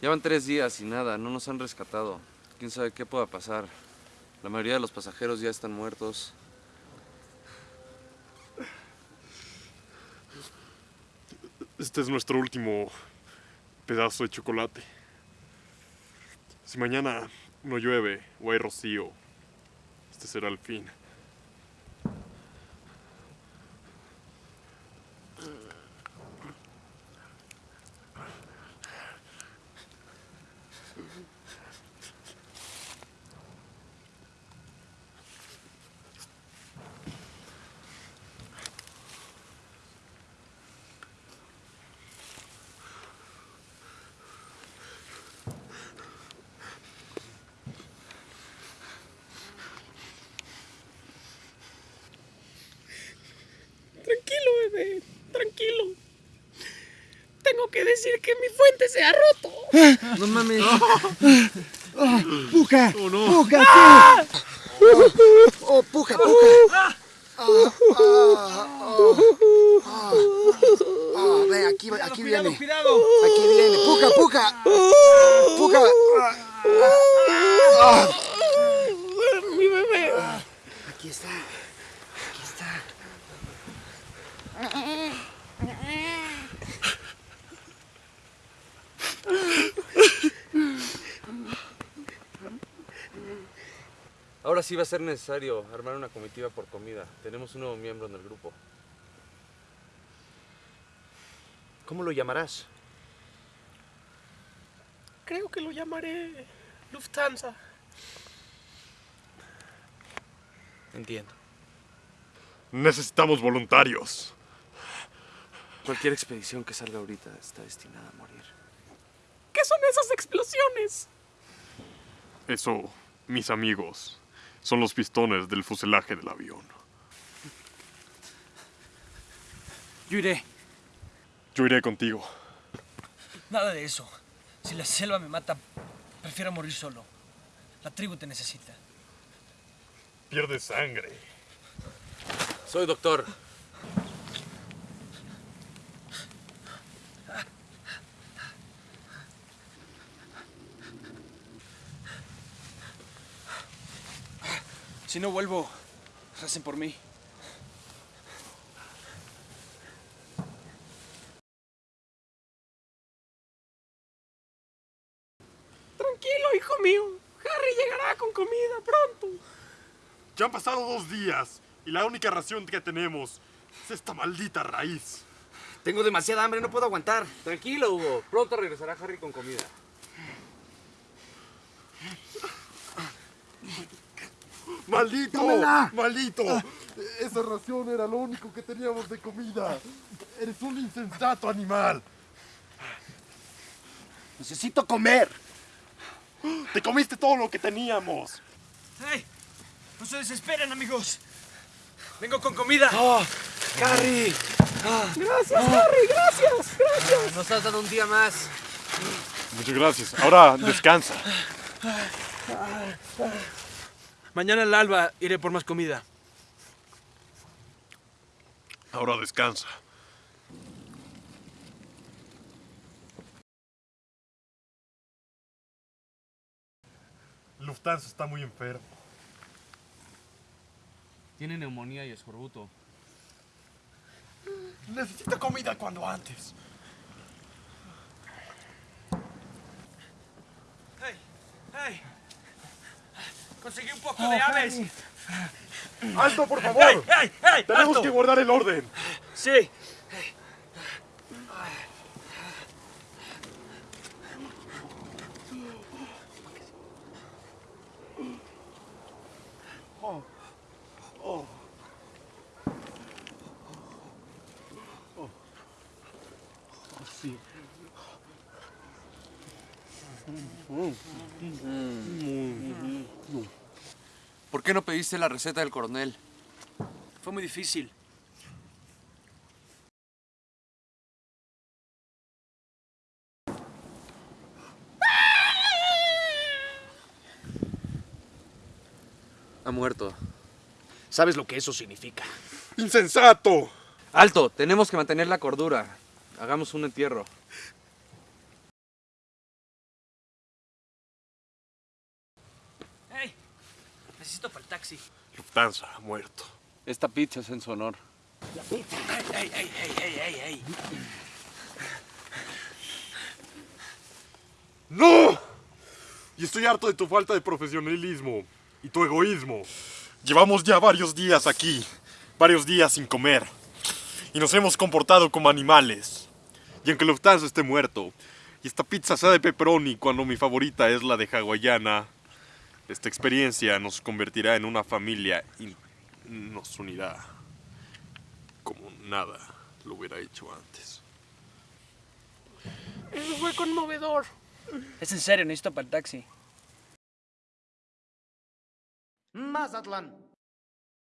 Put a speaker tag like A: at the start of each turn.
A: Llevan tres días y nada, no nos han rescatado. Quién sabe qué pueda pasar. La mayoría de los pasajeros ya están muertos.
B: Este es nuestro último pedazo de chocolate. Si mañana no llueve o hay rocío, este será el fin.
C: Tranquilo, bebé. Tranquilo. Tengo que decir que mi fuente se ha roto.
A: No mames.
D: ¡Puja!
B: Oh, no.
D: ¡Puja, sí! ¡Oh, puja, puja! Ah, ah, ah, ah. Ah, ve, aquí, aquí
C: cuidado,
D: viene.
C: cuidado.
D: Aquí viene. ¡Puja, puja! ¡Puja! Ah,
C: Mi bebé.
D: Aquí está.
A: Ahora sí va a ser necesario armar una comitiva por comida. Tenemos un nuevo miembro en el grupo.
E: ¿Cómo lo llamarás?
C: Creo que lo llamaré Lufthansa.
E: Entiendo.
B: Necesitamos voluntarios.
A: Cualquier expedición que salga ahorita está destinada a morir.
C: ¿Qué son esas explosiones?
B: Eso, mis amigos, son los pistones del fuselaje del avión.
F: Yo iré.
B: Yo iré contigo.
F: Nada de eso. Si la selva me mata, prefiero morir solo. La tribu te necesita.
B: Pierde sangre.
A: Soy doctor.
F: Si no vuelvo, recen por mí.
C: Tranquilo, hijo mío. Harry llegará con comida pronto.
B: Ya han pasado dos días y la única ración que tenemos es esta maldita raíz.
E: Tengo demasiada hambre, no puedo aguantar.
A: Tranquilo, Hugo. Pronto regresará Harry con comida.
B: ¡Maldito!
D: ¡Tómela!
B: ¡Maldito! Esa ración era lo único que teníamos de comida. Eres un insensato animal.
D: Necesito comer.
B: Te comiste todo lo que teníamos.
F: ¡Hey! No se desesperen, amigos. Vengo con comida.
E: ¡Harry!
C: Gracias, Harry. Gracias. Gracias.
A: Nos has dado un día más.
B: Muchas gracias. Ahora descansa.
F: Mañana al alba iré por más comida.
B: Ahora descansa. Lufthansa está muy enfermo.
A: Tiene neumonía y escorbuto.
B: Necesita comida cuando antes.
F: ¡Hey! ¡Hey! Conseguí un poco de aves.
B: ¡Alto, por favor!
F: ¡Hey! ¡Hey!
B: Tenemos
F: alto!
B: que guardar el orden.
F: Sí.
A: ¿Por qué no pediste la receta del coronel?
F: Fue muy difícil.
A: Ha muerto.
E: ¿Sabes lo que eso significa?
B: ¡Insensato!
A: Alto, tenemos que mantener la cordura. Hagamos un entierro.
F: ¡Hey! Necesito para el taxi.
B: Lufthansa ha muerto.
A: Esta pizza es en su honor.
F: ¡Ey, ey, ey, ey, ey, ey, ey!
B: ¡No! Y estoy harto de tu falta de profesionalismo y tu egoísmo. Llevamos ya varios días aquí, varios días sin comer. Y nos hemos comportado como animales. Y aunque Lufthansa esté muerto, y esta pizza sea de pepperoni cuando mi favorita es la de hawaiana, esta experiencia nos convertirá en una familia y nos unirá como nada lo hubiera hecho antes.
C: Eso fue conmovedor.
F: Es en serio, necesito para el taxi.
D: Mazatlán.